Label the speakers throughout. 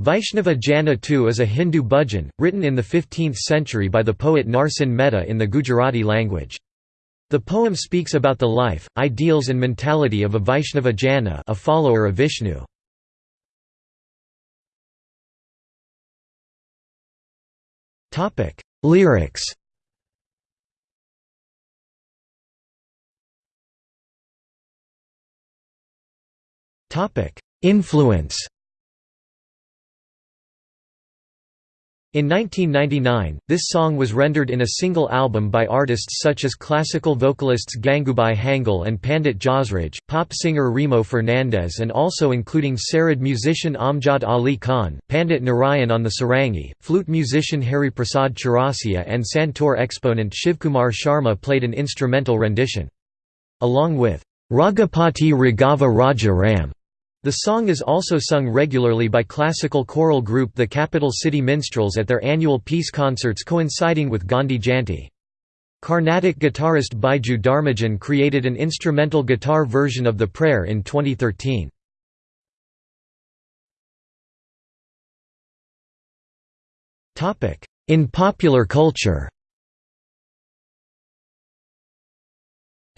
Speaker 1: Vaishnava Jana To is a Hindu bhajan, written in the 15th century by the poet Narsinh Mehta in the Gujarati language. The poem speaks about the life, ideals and mentality of a Vaishnava Jana a follower of Vishnu. Lyrics Influence In 1999, this song was rendered in a single album by artists such as classical vocalists Gangubai Hangal and Pandit Jasraj, pop singer Remo Fernandes and also including Sarod musician Amjad Ali Khan, Pandit Narayan on the sarangi, flute musician Hariprasad Chaurasia and Santoor exponent Shivkumar Sharma played an instrumental rendition. Along with Raghupati Raghava Raja Ram the song is also sung regularly by classical choral group the Capital City Minstrels at their annual peace concerts coinciding with Gandhi Jayanti. Carnatic guitarist Baiju Dharmajan created an instrumental guitar version of the prayer in 2013. In popular culture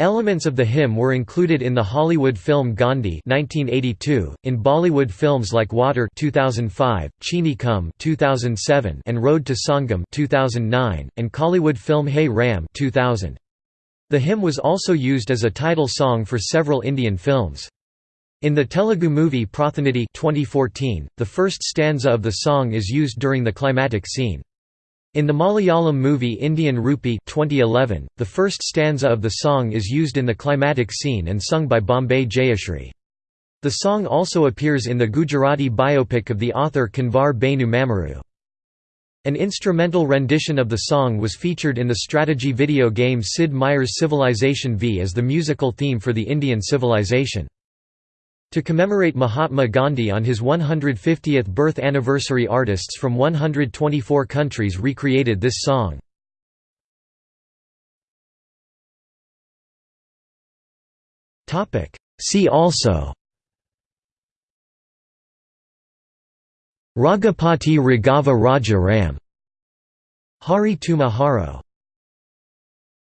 Speaker 1: Elements of the hymn were included in the Hollywood film Gandhi 1982, in Bollywood films like Water 2005, Cheeni Kum 2007, and Road to Sangam 2009, and Kollywood film Hey Ram 2000. The hymn was also used as a title song for several Indian films. In the Telugu movie Prathinidhi 2014, the first stanza of the song is used during the climatic scene. In the Malayalam movie Indian Rupee 2011, the first stanza of the song is used in the climatic scene and sung by Bombay Jayashree. The song also appears in the Gujarati biopic of the author Kanvar Bainu Mamaru. An instrumental rendition of the song was featured in the strategy video game Sid Meier's Civilization V as the musical theme for the Indian civilization. To commemorate Mahatma Gandhi on his 150th birth anniversary artists from 124 countries recreated this song. See also Raghupati Raghava Raja Ram Hari Tumaharo